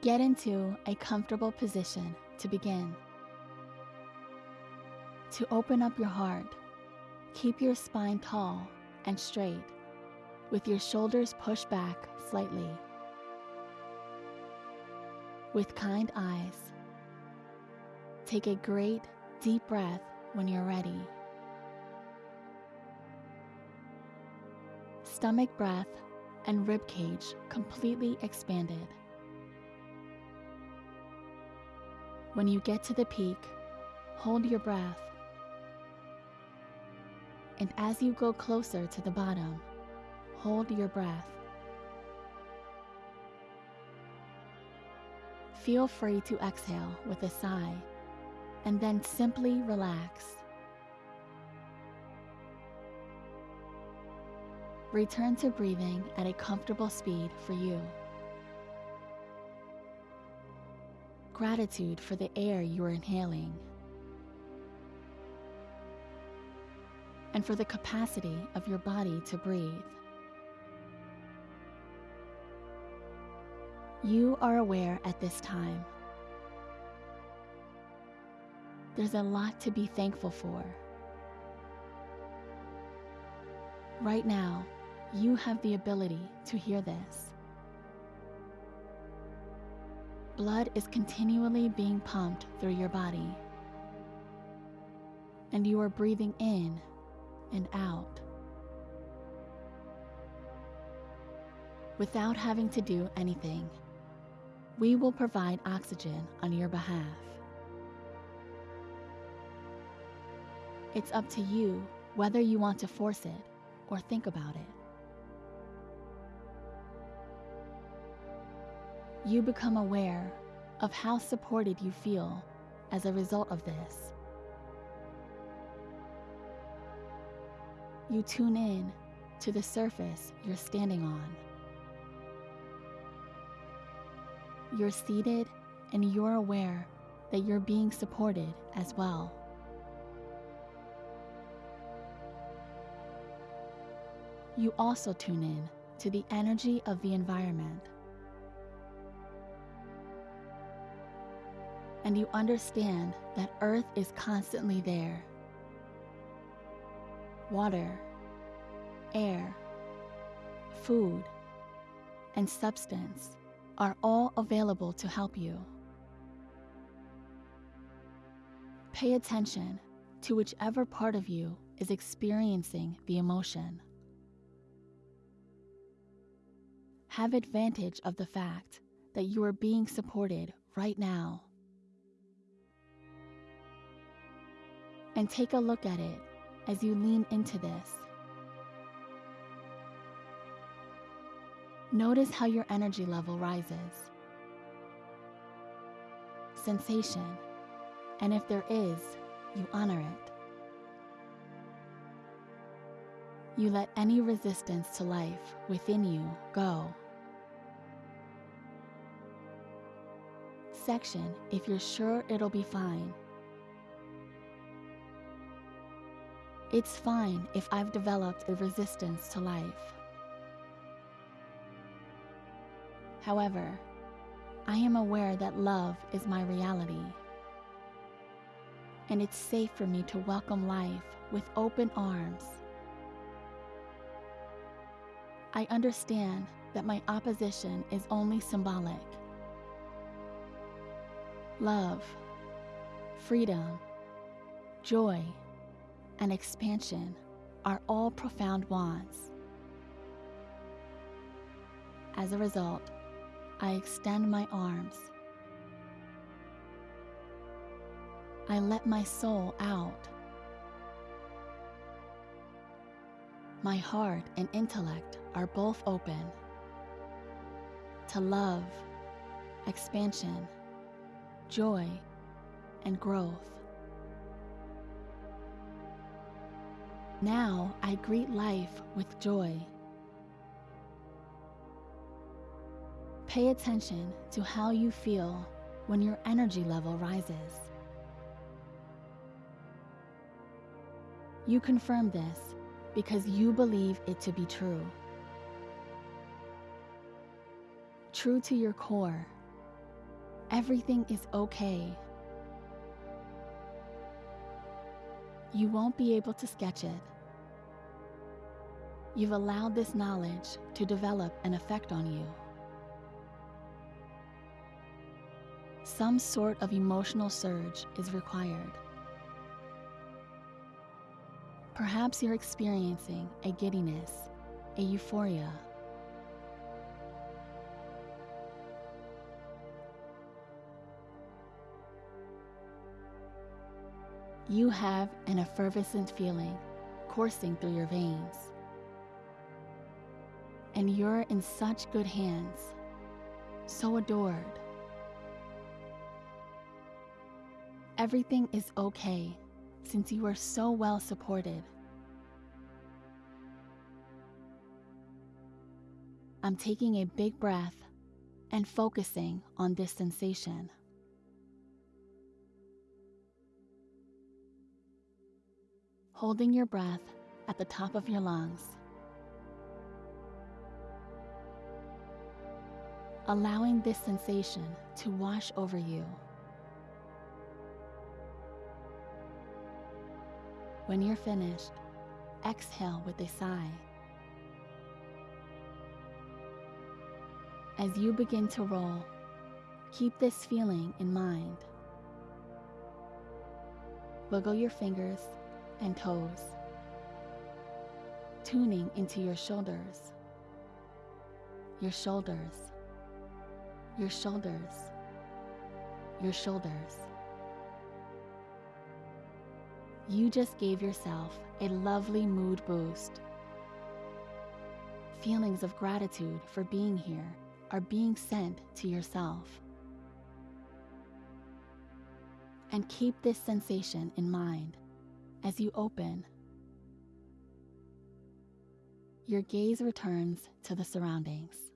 Get into a comfortable position to begin. To open up your heart, keep your spine tall and straight, with your shoulders pushed back slightly. With kind eyes, take a great deep breath when you're ready. Stomach breath and rib cage completely expanded. When you get to the peak, hold your breath. And as you go closer to the bottom, hold your breath. Feel free to exhale with a sigh and then simply relax. Return to breathing at a comfortable speed for you. Gratitude for the air you are inhaling. And for the capacity of your body to breathe. You are aware at this time. There's a lot to be thankful for. Right now, you have the ability to hear this. Blood is continually being pumped through your body, and you are breathing in and out without having to do anything. We will provide oxygen on your behalf. It's up to you whether you want to force it or think about it. You become aware of how supported you feel as a result of this. You tune in to the surface you're standing on. You're seated and you're aware that you're being supported as well. You also tune in to the energy of the environment. And you understand that Earth is constantly there. Water, air, food, and substance are all available to help you. Pay attention to whichever part of you is experiencing the emotion. Have advantage of the fact that you are being supported right now. And take a look at it as you lean into this. Notice how your energy level rises. Sensation, and if there is, you honor it. You let any resistance to life within you go. Section if you're sure it'll be fine. It's fine if I've developed a resistance to life. However, I am aware that love is my reality. And it's safe for me to welcome life with open arms. I understand that my opposition is only symbolic. Love, freedom, joy, and expansion are all profound wants. As a result, I extend my arms. I let my soul out. My heart and intellect are both open to love, expansion, joy, and growth. Now I greet life with joy. Pay attention to how you feel when your energy level rises. You confirm this because you believe it to be true. True to your core, Everything is okay. You won't be able to sketch it. You've allowed this knowledge to develop an effect on you. Some sort of emotional surge is required. Perhaps you're experiencing a giddiness, a euphoria. You have an effervescent feeling coursing through your veins. And you're in such good hands, so adored. Everything is okay since you are so well supported. I'm taking a big breath and focusing on this sensation. Holding your breath at the top of your lungs. Allowing this sensation to wash over you. When you're finished, exhale with a sigh. As you begin to roll, keep this feeling in mind. Wiggle your fingers and toes, tuning into your shoulders, your shoulders, your shoulders, your shoulders. You just gave yourself a lovely mood boost. Feelings of gratitude for being here are being sent to yourself. And keep this sensation in mind as you open. Your gaze returns to the surroundings.